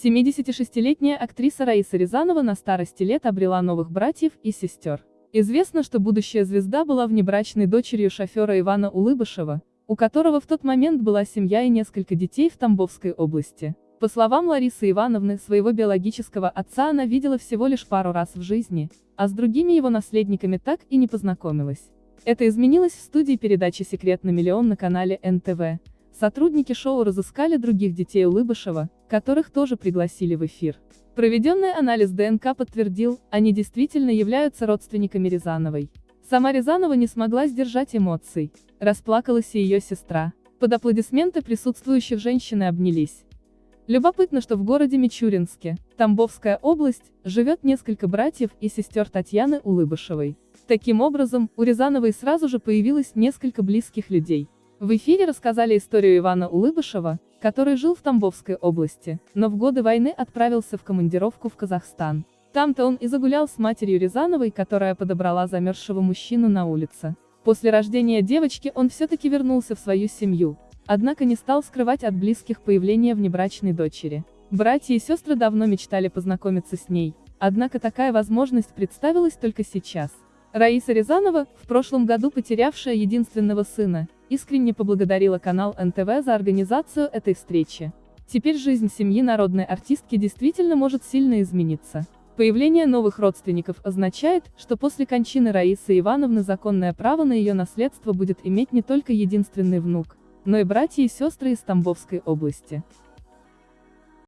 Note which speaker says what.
Speaker 1: 76-летняя актриса Раиса Рязанова на старости лет обрела новых братьев и сестер. Известно, что будущая звезда была внебрачной дочерью шофера Ивана Улыбышева, у которого в тот момент была семья и несколько детей в Тамбовской области. По словам Ларисы Ивановны, своего биологического отца она видела всего лишь пару раз в жизни, а с другими его наследниками так и не познакомилась. Это изменилось в студии передачи «Секрет на миллион» на канале НТВ. Сотрудники шоу разыскали других детей Улыбышева, которых тоже пригласили в эфир. Проведенный анализ ДНК подтвердил, они действительно являются родственниками Рязановой. Сама Рязанова не смогла сдержать эмоций. Расплакалась и ее сестра. Под аплодисменты присутствующих женщины обнялись. Любопытно, что в городе Мичуринске, Тамбовская область, живет несколько братьев и сестер Татьяны Улыбышевой. Таким образом, у Рязановой сразу же появилось несколько близких людей. В эфире рассказали историю Ивана Улыбышева, который жил в Тамбовской области, но в годы войны отправился в командировку в Казахстан. Там-то он и загулял с матерью Рязановой, которая подобрала замерзшего мужчину на улице. После рождения девочки он все-таки вернулся в свою семью, однако не стал скрывать от близких появление внебрачной дочери. Братья и сестры давно мечтали познакомиться с ней, однако такая возможность представилась только сейчас. Раиса Рязанова, в прошлом году потерявшая единственного сына, искренне поблагодарила канал НТВ за организацию этой встречи. Теперь жизнь семьи народной артистки действительно может сильно измениться. Появление новых родственников означает, что после кончины Раисы Ивановны законное право на ее наследство будет иметь не только единственный внук, но и братья и сестры из Тамбовской области.